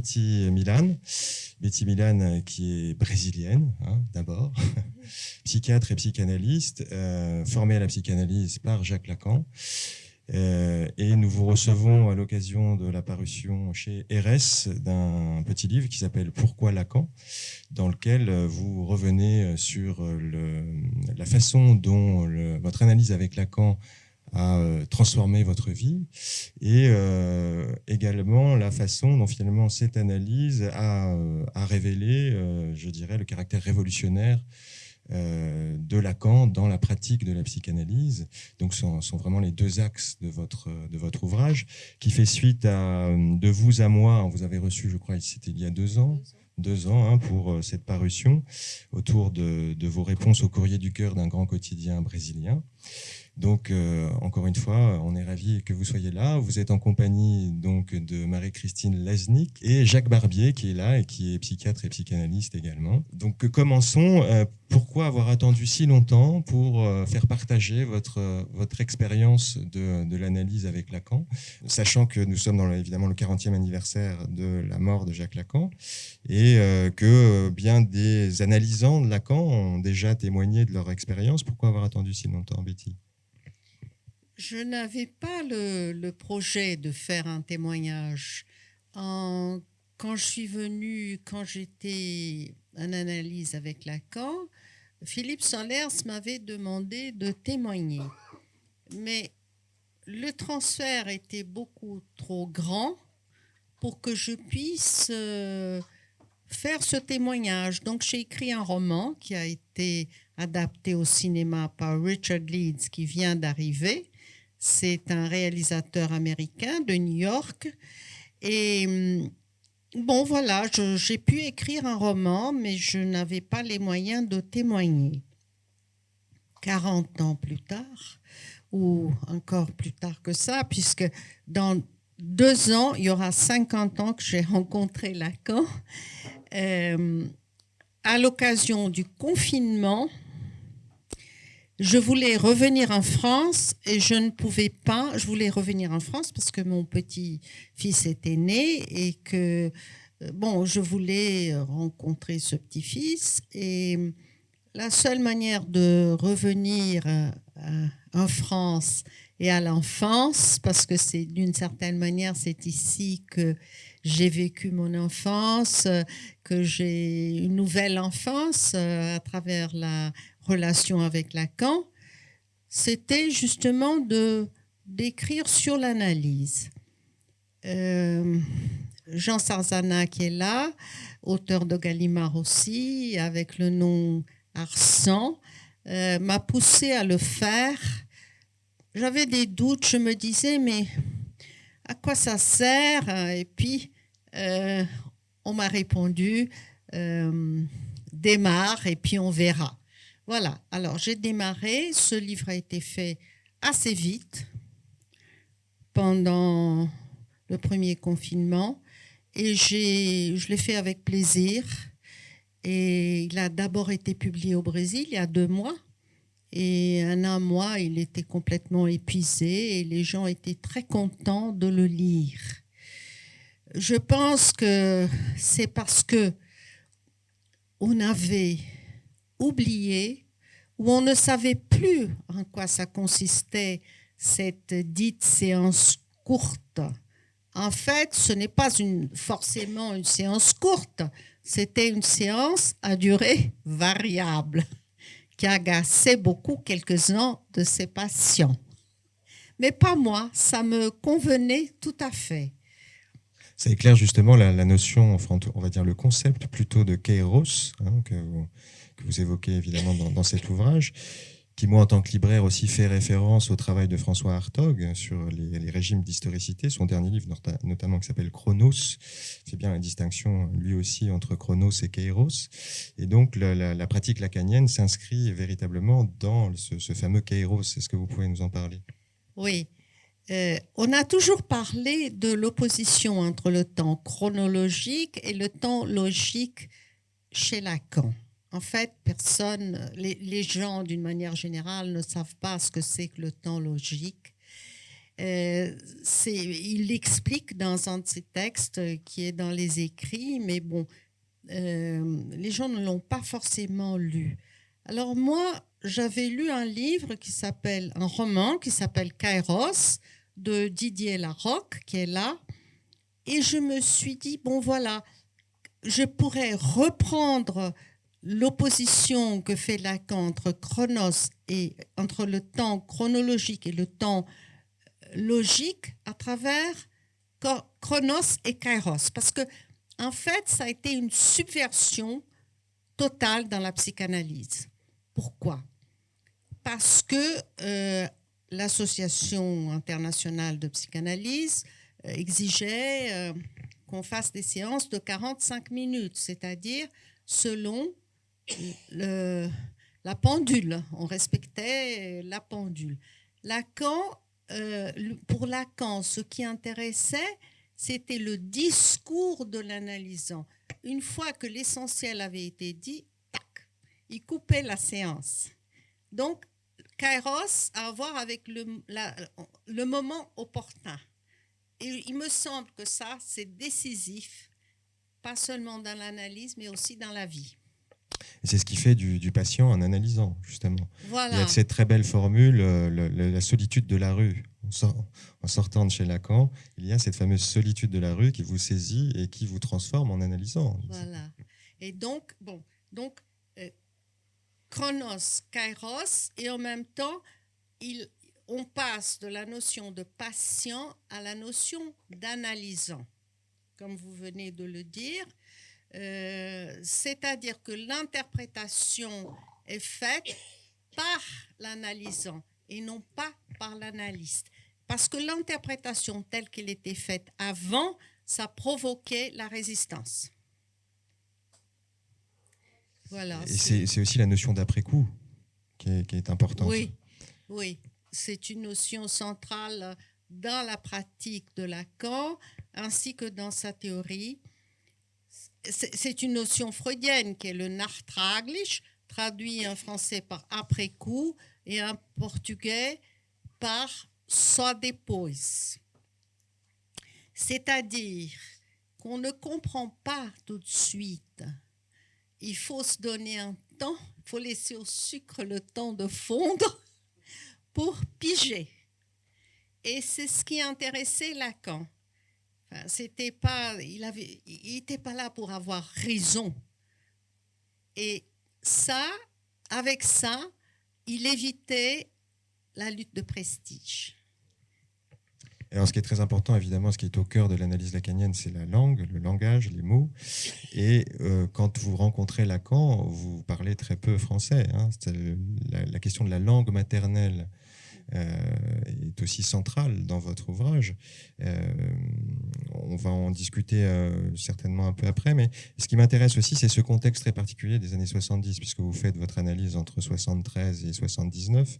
Betty Milan. Betty Milan euh, qui est brésilienne, hein, d'abord, psychiatre et psychanalyste, euh, formée à la psychanalyse par Jacques Lacan. Euh, et nous vous recevons à l'occasion de la parution chez RS d'un petit livre qui s'appelle Pourquoi Lacan, dans lequel vous revenez sur la façon dont votre analyse avec Lacan à euh, transformer votre vie et euh, également la façon dont finalement cette analyse a, euh, révélé, je dirais, le caractère révolutionnaire de Lacan dans la pratique de la psychanalyse. Donc, ce sont, vraiment les deux axes de votre, de votre ouvrage, qui fait suite à De vous à moi. Vous avez reçu, je crois, c'était il y a deux ans, deux ans hein, pour cette parution, autour de, de, vos réponses au courrier du cœur d'un grand quotidien brésilien. Donc, euh, encore une fois, on est ravis que vous soyez là. Vous êtes en compagnie donc de Marie-Christine Lesnick et Jacques Barbier qui est là et qui est psychiatre et psychanalyste également. Donc, commençons. Euh, pourquoi avoir attendu si longtemps pour euh, faire partager votre, votre expérience de, de l'analyse avec Lacan, sachant que nous sommes dans évidemment le 40e anniversaire de la mort de Jacques Lacan et que bien des analysants de Lacan ont déjà témoigné de leur expérience. Pourquoi avoir attendu si longtemps, Betty? Je n'avais pas le, projet de faire un témoignage. quand je suis venue, quand j'étais en analyse avec Lacan, Philippe Solers m'avait demandé de témoigner. Mais le transfert était beaucoup trop grand pour que je puisse euh, faire ce témoignage. Donc j'ai écrit un roman qui a été adapté au cinéma par Richard Leeds qui vient d'arriver c'est un réalisateur américain de New York. Et hum, bon, voilà, j'ai pu écrire un roman, mais je n'avais pas les moyens de témoigner. 40 ans plus tard, ou encore plus tard que ça, puisque dans deux ans, il y aura 50 ans que j'ai rencontré Lacan. Euh, à l'occasion du confinement, je voulais revenir en France et je ne pouvais pas. Je voulais revenir en France parce que mon petit-fils était né et que, euh, bon, je voulais rencontrer ce petit-fils. Et la seule manière de revenir euh, en France et à l'enfance, parce que c'est d'une certaine manière, c'est ici que j'ai vécu mon enfance, que j'ai une nouvelle enfance euh, à travers la relation avec Lacan, c'était justement de d'écrire sur l'analyse. Euh, Jean Sarzana qui est là, auteur de Gallimard aussi, avec le nom Arsan, euh, m'a poussé à le faire. J'avais des doutes, je me disais, mais à quoi ça sert? Et puis, euh, on m'a répondu, démarre et puis on verra. Voilà, alors j'ai démarré, ce livre a été fait assez vite pendant le premier confinement et je l'ai fait avec plaisir. Et il a d'abord été publié au Brésil il y a deux mois. Et en un mois, il était complètement épuisé et les gens étaient très contents de le lire. Je pense que c'est parce que on avait oublié, où on ne savait plus en quoi ça consistait, cette dite séance courte. En fait, ce n'est pas forcément une séance courte, c'était une séance à durée variable qui agaçait beaucoup quelques-uns de ses patients. Mais pas moi, ça me convenait tout à fait. Ça éclaire justement la, notion, enfin, on va dire le concept plutôt de kairos, hein, que vous, que vous évoquez évidemment dans, cet ouvrage, qui moi en tant que libraire aussi fait référence au travail de François Hartog sur les, régimes d'historicité. Son dernier livre notamment qui s'appelle Chronos fait bien la distinction lui aussi entre Chronos et Kairos. Et donc la, pratique lacanienne s'inscrit véritablement dans ce, fameux Kairos. Est-ce que vous pouvez nous en parler? Oui. Euh, on a toujours parlé de l'opposition entre le temps chronologique et le temps logique chez Lacan. En fait, personne, les, gens d'une manière générale ne savent pas ce que c'est que le temps logique. Euh, il l'explique dans un de ses textes qui est dans les écrits, mais bon, euh, les gens ne l'ont pas forcément lu. Alors moi, j'avais lu un livre qui s'appelle, un roman qui s'appelle Kairos de Didier Larocque, qui est là, et je me suis dit, bon voilà, je pourrais reprendre l'opposition que fait Lacan entre chronos et entre le temps chronologique et le temps euh, logique à travers chronos et kairos. Parce que en fait ça a été une subversion totale dans la psychanalyse. Pourquoi? Parce que euh, l'association internationale de psychanalyse euh, exigeait qu'on fasse des séances de 45 minutes, c'est-à-dire selon la pendule. On respectait la pendule. Lacan, euh, pour Lacan, ce qui intéressait, c'était le discours de l'analysant. Une fois que l'essentiel avait été dit, tac, il coupait la séance. Donc, Kairos a à voir avec le, le moment opportun. Et il me semble que ça, c'est décisif, pas seulement dans l'analyse, mais aussi dans la vie. Et c'est ce qui fait du, patient en analysant, justement. Voilà. Il y a cette très belle formule, euh, la solitude de la rue. En sortant de chez Lacan, il y a cette fameuse solitude de la rue qui vous saisit et qui vous transforme en analysant. Voilà. Et donc, bon, donc, euh, chronos, kairos, et en même temps, il, on passe de la notion de patient à la notion d'analysant, comme vous venez de le dire. Euh, c'est-à-dire que l'interprétation est faite par l'analysant et non pas par l'analyste. Parce que l'interprétation telle qu'elle était faite avant, ça provoquait la résistance. Voilà. Et c'est aussi la notion d'après-coup qui est, qui est importante. Oui, oui. C'est une notion centrale dans la pratique de Lacan ainsi que dans sa théorie c'est une notion freudienne qui est le nachtraglich, traduit en français par après coup et en portugais par só depois. C'est-à-dire qu'on ne comprend pas tout de suite. Il faut se donner un temps, il faut laisser au sucre le temps de fondre pour piger. Et c'est ce qui intéressait Lacan c'était pas, il avait, il n'était pas là pour avoir raison. Et ça, avec ça, il évitait la lutte de prestige. Alors, ce qui est très important, évidemment, ce qui est au cœur de l'analyse lacanienne, c'est la langue, le langage, les mots. Et euh, quand vous rencontrez Lacan, vous parlez très peu français. Hein. La, question de la langue maternelle euh, est aussi centrale dans votre ouvrage. Euh, va en discuter euh, certainement un peu après, mais ce qui m'intéresse aussi, c'est ce contexte très particulier des années 70, puisque vous faites votre analyse entre 73 et 79.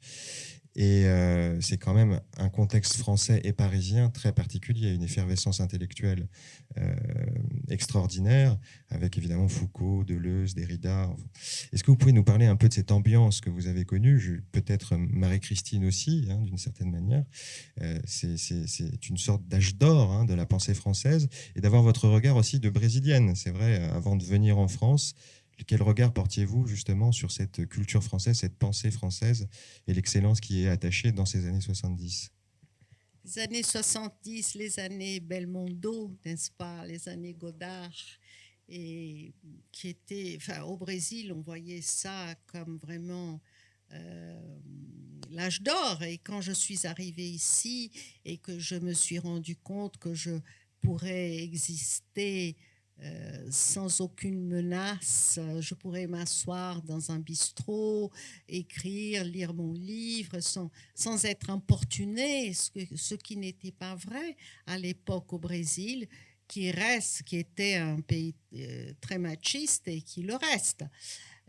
Et euh, c'est quand même un contexte français et parisien très particulier, une effervescence intellectuelle euh, extraordinaire, avec évidemment Foucault, Deleuze, Derrida. Est-ce que vous pouvez nous parler un peu de cette ambiance que vous avez connue? Peut-être Marie-Christine aussi, hein, d'une certaine manière. Euh, c'est une sorte d'âge d'or hein, de la pensée française, et d'avoir votre regard aussi de brésilienne. C'est vrai, avant de venir en France, quel regard portiez-vous justement sur cette culture française, cette pensée française et l'excellence qui est attachée dans ces années 70 Les années 70, les années Belmondo, n'est-ce pas, les années Godard, et qui étaient, enfin, au Brésil, on voyait ça comme vraiment euh, l'âge d'or. Et quand je suis arrivée ici et que je me suis rendu compte que je pourrais exister euh, sans aucune menace. Je pourrais m'asseoir dans un bistrot, écrire, lire mon livre sans, sans être importuné, ce, qui n'était pas vrai à l'époque au Brésil, qui reste, qui était un pays euh, très machiste et qui le reste.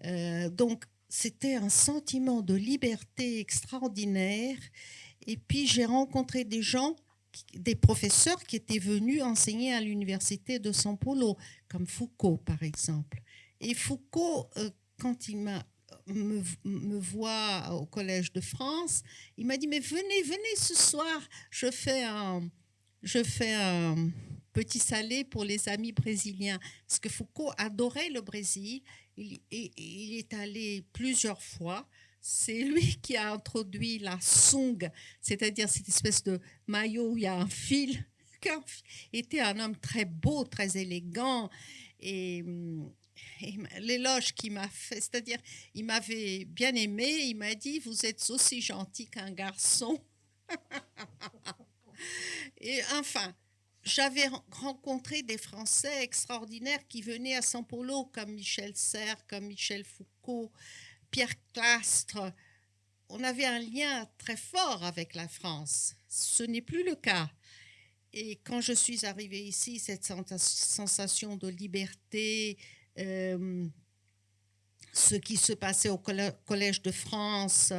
Euh, donc, c'était un sentiment de liberté extraordinaire. Et puis, j'ai rencontré des gens des professeurs qui étaient venus enseigner à l'université de São Paulo, comme Foucault par exemple. Et Foucault, euh, quand il m'a me, me voit au Collège de France, il m'a dit, mais venez, venez ce soir, je fais un, je fais un petit salé pour les amis brésiliens. Parce que Foucault adorait le Brésil, il, et, il est allé plusieurs fois. C'est lui qui a introduit la song, c'est-à-dire cette espèce de maillot où il y a un fil. Il était un homme très beau, très élégant. Et l'éloge qu'il m'a fait, c'est-à-dire, il m'avait bien aimé, il m'a dit, vous êtes aussi gentil qu'un garçon. et enfin, j'avais rencontré des Français extraordinaires qui venaient à São Paulo, comme Michel Serres, comme Michel Foucault, Pierre Clastre. On avait un lien très fort avec la France. Ce n'est plus le cas. Et quand je suis arrivée ici, cette sensation de liberté, euh, ce qui se passait au Collège de France,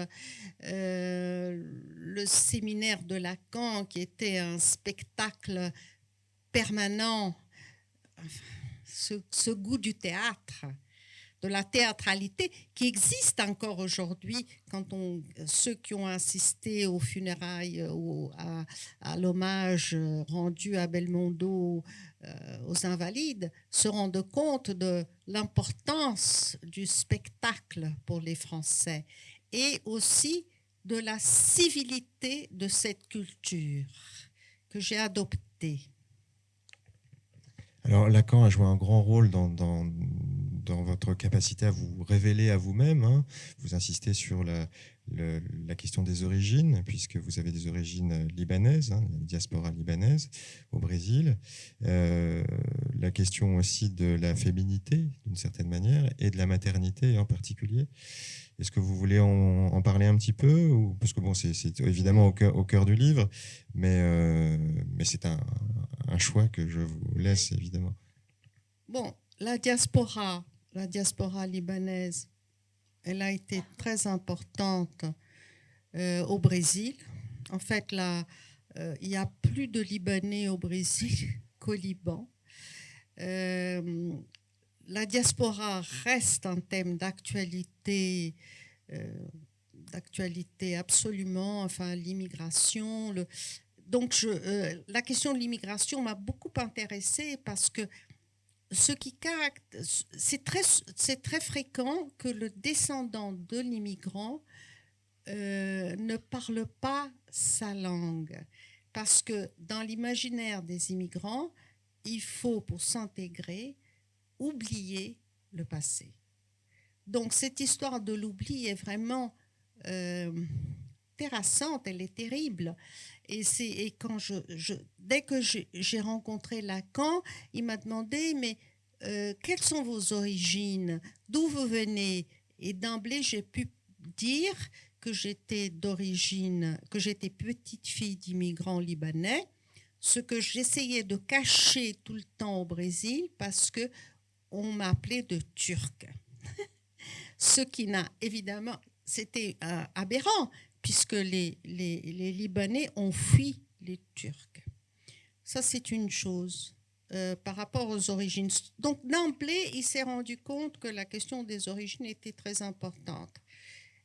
euh, le séminaire de Lacan, qui était un spectacle permanent, ce goût du théâtre, de la théâtralité qui existe encore aujourd'hui quand on, ceux qui ont assisté aux funérailles, ou à, à l'hommage rendu à Belmondo euh, aux invalides, se rendent compte de l'importance du spectacle pour les Français et aussi de la civilité de cette culture que j'ai adoptée. Alors Lacan a joué un grand rôle dans, dans votre capacité à vous révéler à vous-même. Hein. Vous insistez sur la, question des origines, puisque vous avez des origines libanaises, hein, la diaspora libanaise au Brésil. Euh, la question aussi de la féminité, d'une certaine manière, et de la maternité en particulier. Est-ce que vous voulez en, parler un petit peu Parce que bon, c'est évidemment au cœur, du livre, mais, euh, c'est un choix que je vous laisse évidemment. Bon, la diaspora, la diaspora libanaise, elle a été très importante euh, au Brésil. En fait, euh, il y a plus de Libanais au Brésil qu'au Liban. Euh, la diaspora reste un thème d'actualité, d'actualité absolument. Enfin, l'immigration. Donc, la question de l'immigration m'a beaucoup intéressée parce que ce qui c'est très, c'est très fréquent que le descendant de l'immigrant euh, ne parle pas sa langue. Parce que dans l'imaginaire des immigrants, il faut, pour s'intégrer, oublier le passé. Donc cette histoire de l'oubli est vraiment euh, elle est terrible. Et, c'est, et quand je, dès que j'ai rencontré Lacan, il m'a demandé, mais euh, quelles sont vos origines? D'où vous venez? Et d'emblée, j'ai pu dire que j'étais d'origine, que j'étais petite fille d'immigrants libanais, ce que j'essayais de cacher tout le temps au Brésil parce que on m'appelait de turc. ce qui n'a évidemment, c'était euh, aberrant puisque les, les, Libanais ont fui les Turcs. Ça, c'est une chose euh, par rapport aux origines. Donc, d'emblée, il s'est rendu compte que la question des origines était très importante.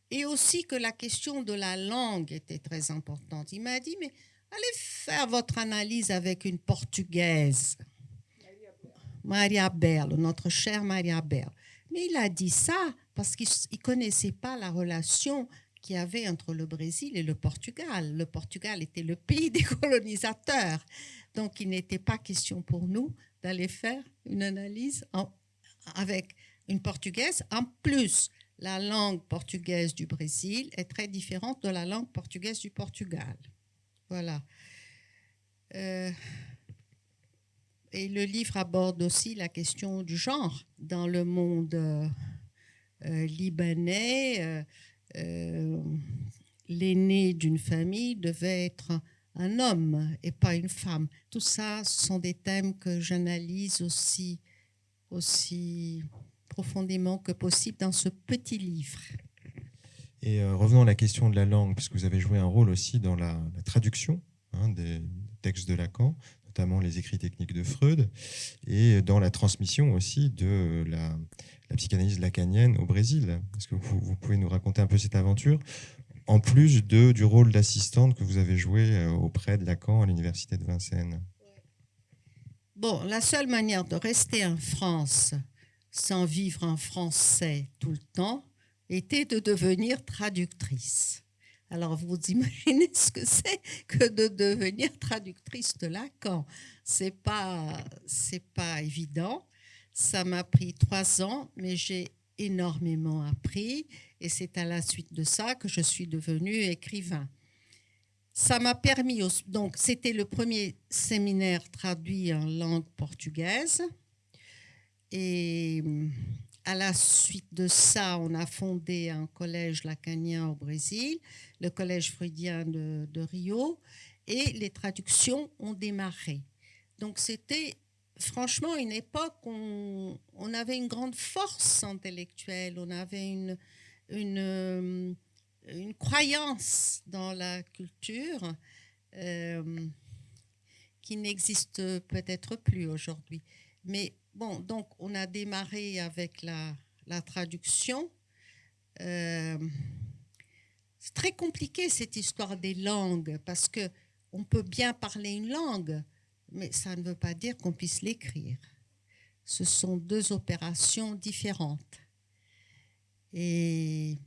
Et aussi que la question de la langue était très importante. Il m'a dit, mais allez faire votre analyse avec une portugaise. Maria Berlo, notre chère Maria Berlo. Mais il a dit ça parce qu'il ne connaissait pas la relation qu'il y avait entre le Brésil et le Portugal. Le Portugal était le pays des colonisateurs. Donc, il n'était pas question pour nous d'aller faire une analyse avec une portugaise. En plus, la langue portugaise du Brésil est très différente de la langue portugaise du Portugal. Voilà. Euh, et le livre aborde aussi la question du genre dans le monde euh, libanais. Euh, l'aîné d'une famille devait être un homme et pas une femme. Tout ça, ce sont des thèmes que j'analyse aussi, aussi profondément que possible dans ce petit livre. Et euh, revenons à la question de la langue, puisque vous avez joué un rôle aussi dans la, traduction hein, des textes de Lacan, notamment les écrits techniques de Freud, et dans la transmission aussi de la, psychanalyse lacanienne au Brésil. Est-ce que vous, pouvez nous raconter un peu cette aventure en plus de, du rôle d'assistante que vous avez joué euh, auprès de Lacan à l'université de Vincennes? Bon, la seule manière de rester en France sans vivre en français tout le temps était de devenir traductrice. Alors vous imaginez ce que c'est que de devenir traductrice de Lacan. C'est pas c'est pas évident. Ça m'a pris trois ans, mais j'ai énormément appris et c'est à la suite de ça que je suis devenue écrivain. Ça m'a permis, donc c'était le premier séminaire traduit en langue portugaise et à la suite de ça, on a fondé un collège lacanien au Brésil, le collège freudien de, Rio, et les traductions ont démarré. Donc c'était franchement une époque où on, avait une grande force intellectuelle, on avait une, une, une croyance dans la culture euh, qui n'existe peut-être plus aujourd'hui. Mais Bon, donc on a démarré avec la, traduction. Euh, c'est très compliqué cette histoire des langues parce que on peut bien parler une langue, mais ça ne veut pas dire qu'on puisse l'écrire. Ce sont deux opérations différentes. Et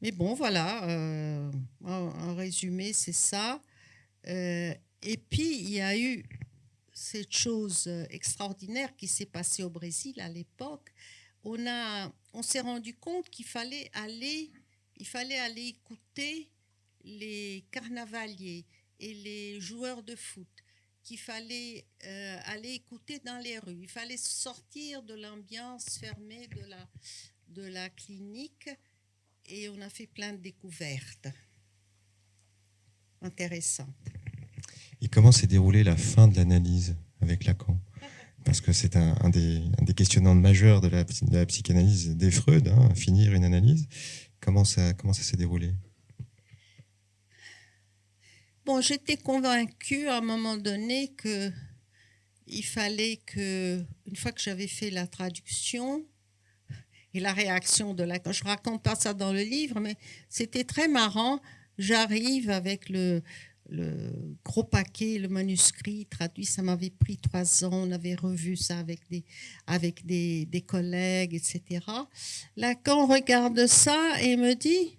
mais bon, voilà. Euh, en, résumé, c'est ça. Euh, et puis il y a eu cette chose extraordinaire qui s'est passée au Brésil à l'époque, on, on s'est rendu compte qu'il fallait fallait aller écouter les carnavaliers et les joueurs de foot, qu'il fallait euh, aller écouter dans les rues, il fallait sortir de l'ambiance fermée de la, de la clinique et on a fait plein de découvertes intéressantes. Et comment s'est déroulée la fin de l'analyse avec Lacan? Parce que c'est un, des, questionnements majeurs de la, psychanalyse des Freud, hein, finir une analyse. Comment ça s'est déroulé? Bon, j'étais convaincue à un moment donné que il fallait que, une fois que j'avais fait la traduction et la réaction de Lacan, je raconte pas ça dans le livre, mais c'était très marrant. J'arrive avec le, le gros paquet, le manuscrit traduit, ça m'avait pris trois ans. On avait revu ça avec des, avec des, des collègues, etc. On regarde ça et me dit,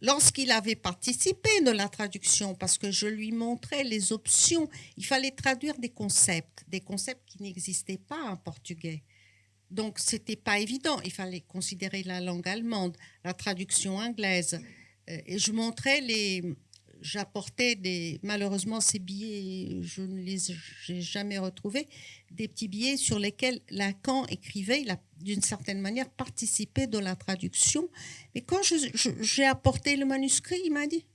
lorsqu'il avait participé de la traduction, parce que je lui montrais les options, il fallait traduire des concepts, des concepts qui n'existaient pas en portugais. Donc, c'était pas évident. Il fallait considérer la langue allemande, la traduction anglaise. Euh, et je montrais les, j'apportais des. Malheureusement, ces billets, je ne les ai jamais retrouvés. Des petits billets sur lesquels Lacan écrivait, il a d'une certaine manière participé de la traduction. Mais quand j'ai apporté le manuscrit, il m'a dit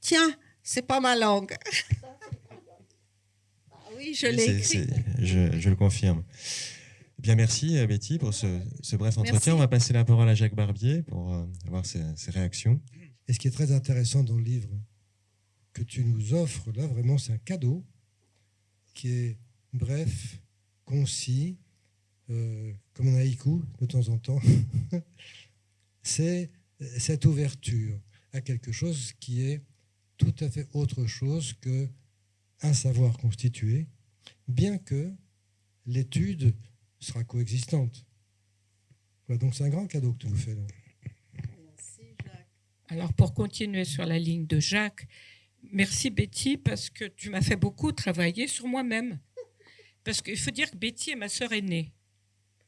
Tiens, c'est pas ma langue. ah oui, je l'ai écrit. Je, le confirme. Bien, merci Betty pour ce, bref entretien. On va passer la parole à Jacques Barbier pour euh, avoir ses, ses réactions. Et ce qui est très intéressant dans le livre, que tu nous offres là, vraiment, c'est un cadeau qui est bref, concis, euh, comme un haïku de temps en temps. c'est cette ouverture à quelque chose qui est tout à fait autre chose que un savoir constitué, bien que l'étude sera coexistante. Voilà, donc c'est un grand cadeau que tu nous fais là. Merci Jacques. Alors pour continuer sur la ligne de Jacques, Merci Betty parce que tu m'as fait beaucoup travailler sur moi-même. Parce qu'il faut dire que Betty est ma sœur aînée.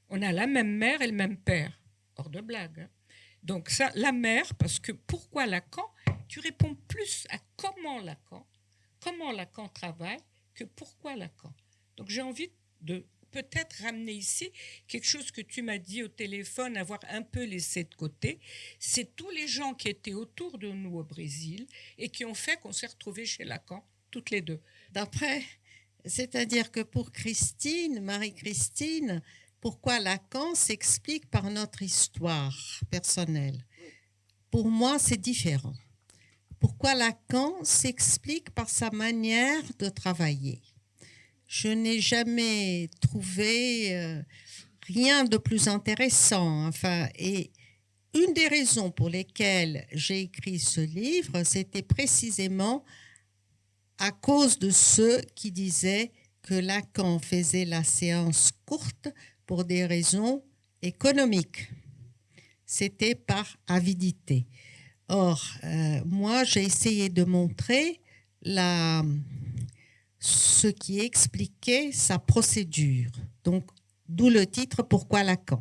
On a la même mère et le même père. Hors de blague. Hein. Donc ça, la mère, parce que pourquoi Lacan? Tu réponds plus à comment Lacan, comment Lacan travaille, que pourquoi Lacan. Donc j'ai envie de peut-être ramener ici quelque chose que tu m'as dit au téléphone, avoir un peu laissé de côté. C'est tous les gens qui étaient autour de nous au Brésil et qui ont fait qu'on s'est retrouvés chez Lacan, toutes les deux. D'après, c'est-à-dire que pour Christine, Marie-Christine, pourquoi Lacan s'explique par notre histoire personnelle? Pour moi, c'est différent. Pourquoi Lacan s'explique par sa manière de travailler? Je n'ai jamais trouvé euh, rien de plus intéressant. Enfin, et une des raisons pour lesquelles j'ai écrit ce livre, c'était précisément à cause de ceux qui disaient que Lacan faisait la séance courte pour des raisons économiques. C'était par avidité. Or, euh, moi, j'ai essayé de montrer la, ce qui expliquait sa procédure. Donc, d'où le titre Pourquoi Lacan